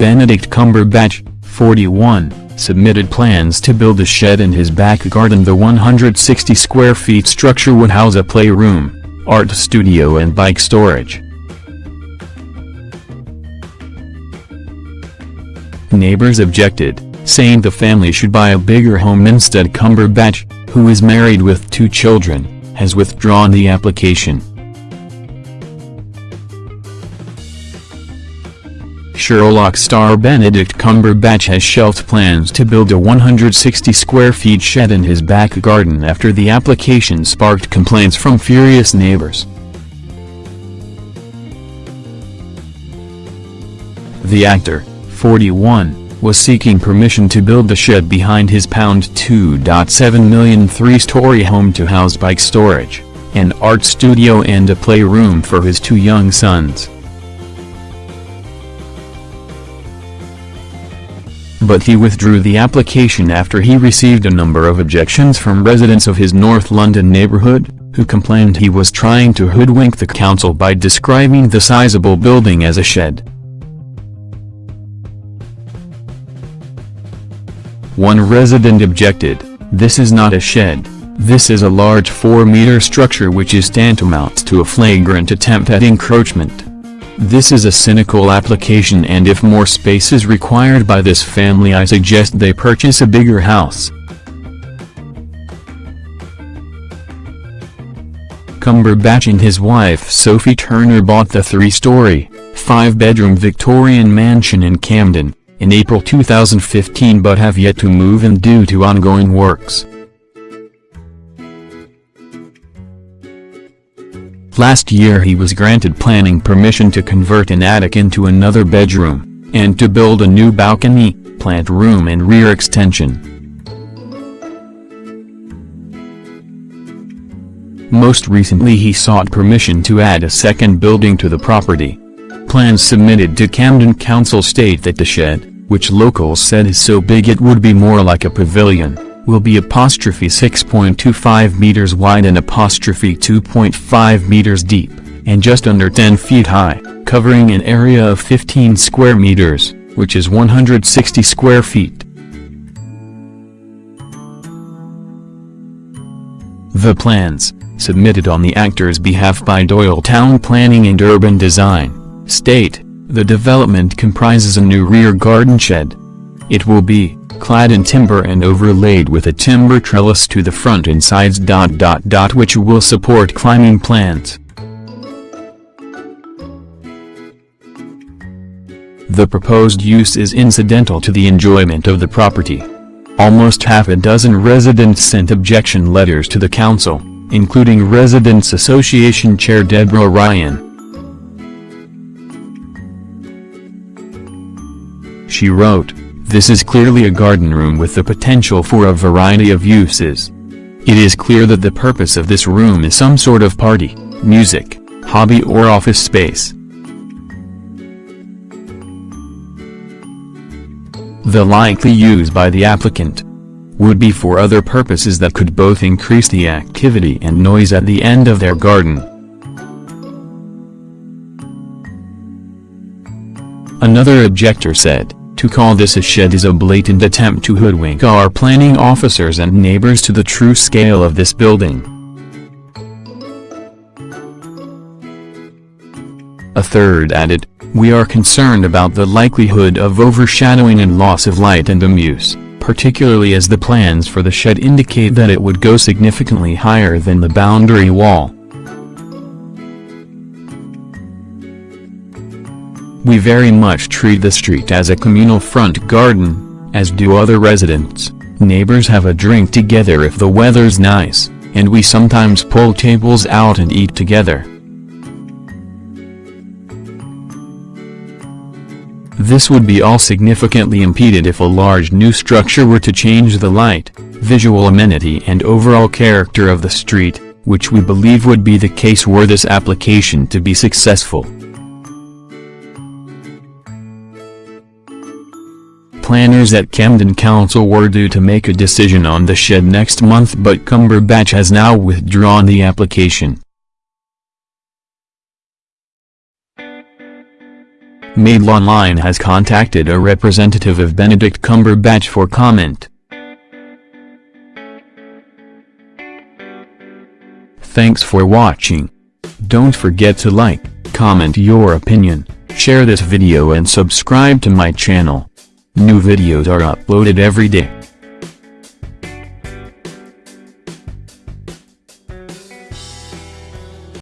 Benedict Cumberbatch, 41, submitted plans to build a shed in his back garden. The 160 square feet structure would house a playroom, art studio and bike storage. Neighbors objected, saying the family should buy a bigger home instead. Cumberbatch, who is married with two children, has withdrawn the application. Sherlock star Benedict Cumberbatch has shelved plans to build a 160 square feet shed in his back garden after the application sparked complaints from furious neighbors. The actor, 41, was seeking permission to build the shed behind his pound £2.7 million three-story home to house bike storage, an art studio and a playroom for his two young sons. But he withdrew the application after he received a number of objections from residents of his North London neighbourhood, who complained he was trying to hoodwink the council by describing the sizable building as a shed. One resident objected, this is not a shed, this is a large 4-meter structure which is tantamount to a flagrant attempt at encroachment. This is a cynical application and if more space is required by this family I suggest they purchase a bigger house. Cumberbatch and his wife Sophie Hunter bought the three-story, five-bedroom Victorian mansion in Camden, in April 2015 but have yet to move in due to ongoing works. Last year he was granted planning permission to convert an attic into another bedroom, and to build a new balcony, plant room and rear extension. Most recently he sought permission to add a second building to the property. Plans submitted to Camden Council state that the shed, which locals said is so big it would be more like a pavilion, will be apostrophe 6.25 meters wide and apostrophe 2.5 meters deep, and just under 10 feet high, covering an area of 15 square meters, which is 160 square feet. The plans, submitted on the actor's behalf by Doyle Town Planning and Urban Design, state, the development comprises a new rear garden shed. It will be, clad in timber and overlaid with a timber trellis to the front and sides dot dot dot which will support climbing plants. The proposed use is incidental to the enjoyment of the property. Almost half a dozen residents sent objection letters to the council, including Residents Association Chair Deborah Ryan. She wrote, this is clearly a garden room with the potential for a variety of uses. It is clear that the purpose of this room is some sort of party, music, hobby or office space. The likely use by the applicant would be for other purposes that could both increase the activity and noise at the end of their garden. Another objector said, to call this a shed is a blatant attempt to hoodwink our planning officers and neighbors to the true scale of this building. A third added, we are concerned about the likelihood of overshadowing and loss of light and amuse, particularly as the plans for the shed indicate that it would go significantly higher than the boundary wall. We very much treat the street as a communal front garden, as do other residents. Neighbors have a drink together if the weather's nice, and we sometimes pull tables out and eat together. This would be all significantly impeded if a large new structure were to change the light, visual amenity and overall character of the street, which we believe would be the case were this application to be successful. Planners at Camden Council were due to make a decision on the shed next month but Cumberbatch has now withdrawn the application. Mail Online has contacted a representative of Benedict Cumberbatch for comment. Thanks for watching. Don't forget to like, comment your opinion, share this video and subscribe to my channel. New videos are uploaded every day.